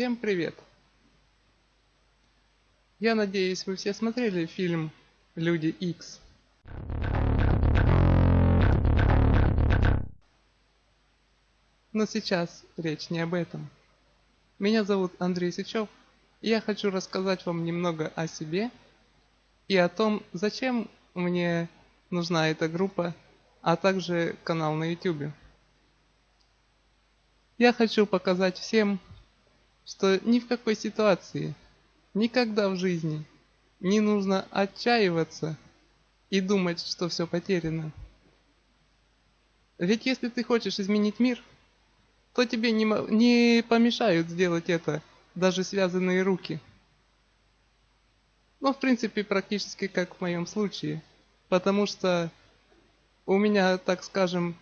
Всем привет! Я надеюсь, вы все смотрели фильм «Люди Икс». Но сейчас речь не об этом. Меня зовут Андрей Сычев, и я хочу рассказать вам немного о себе и о том, зачем мне нужна эта группа, а также канал на YouTube. Я хочу показать всем, что ни в какой ситуации, никогда в жизни не нужно отчаиваться и думать, что все потеряно. Ведь если ты хочешь изменить мир, то тебе не, не помешают сделать это даже связанные руки. Ну, в принципе, практически как в моем случае. Потому что у меня, так скажем,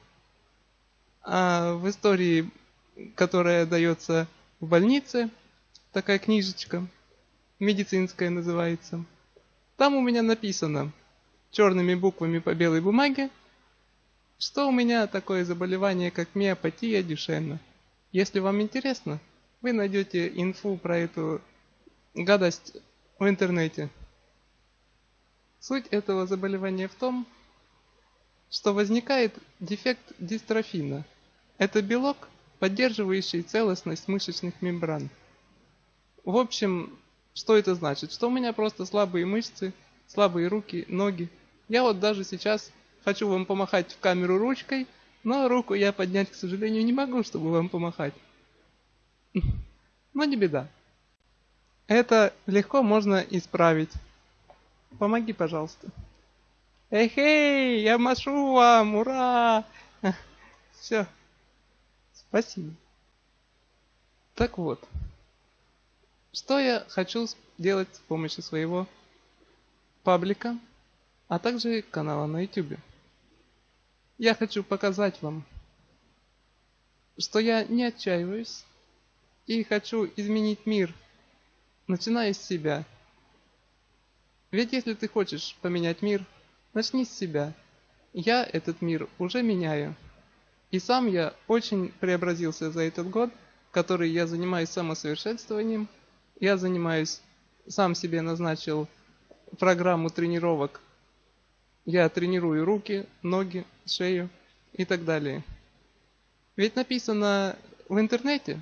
а, в истории которая дается в больнице, такая книжечка, медицинская называется. Там у меня написано черными буквами по белой бумаге, что у меня такое заболевание, как миопатия Дюшена. Если вам интересно, вы найдете инфу про эту гадость в интернете. Суть этого заболевания в том, что возникает дефект дистрофина. Это белок, поддерживающий целостность мышечных мембран. В общем, что это значит? Что у меня просто слабые мышцы, слабые руки, ноги. Я вот даже сейчас хочу вам помахать в камеру ручкой, но руку я поднять, к сожалению, не могу, чтобы вам помахать. Но не беда. Это легко можно исправить. Помоги, пожалуйста. Эй, я машу вам, ура! Все, Спасибо. Так вот, что я хочу сделать с помощью своего паблика, а также канала на YouTube. Я хочу показать вам, что я не отчаиваюсь и хочу изменить мир, начиная с себя. Ведь если ты хочешь поменять мир, начни с себя. Я этот мир уже меняю. И сам я очень преобразился за этот год, который я занимаюсь самосовершенствованием. Я занимаюсь, сам себе назначил программу тренировок. Я тренирую руки, ноги, шею и так далее. Ведь написано в интернете,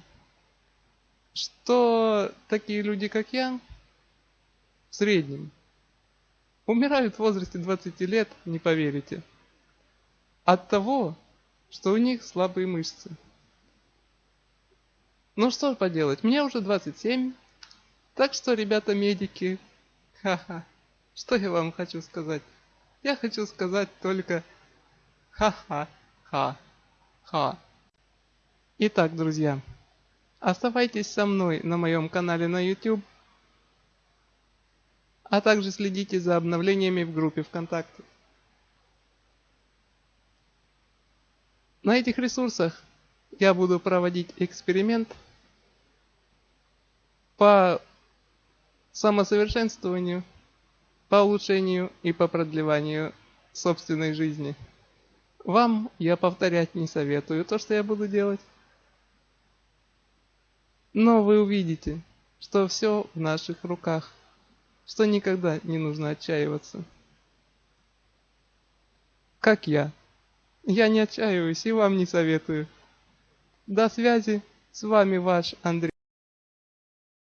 что такие люди, как я, в среднем, умирают в возрасте 20 лет, не поверите. От того, что у них слабые мышцы. Ну что поделать, мне уже 27, так что, ребята медики, ха-ха, что я вам хочу сказать? Я хочу сказать только ха-ха-ха-ха. Итак, друзья, оставайтесь со мной на моем канале на YouTube, а также следите за обновлениями в группе ВКонтакте. На этих ресурсах я буду проводить эксперимент по самосовершенствованию, по улучшению и по продлеванию собственной жизни. Вам я повторять не советую то, что я буду делать. Но вы увидите, что все в наших руках, что никогда не нужно отчаиваться. Как я. Я не отчаиваюсь и вам не советую. До связи. С вами ваш Андрей.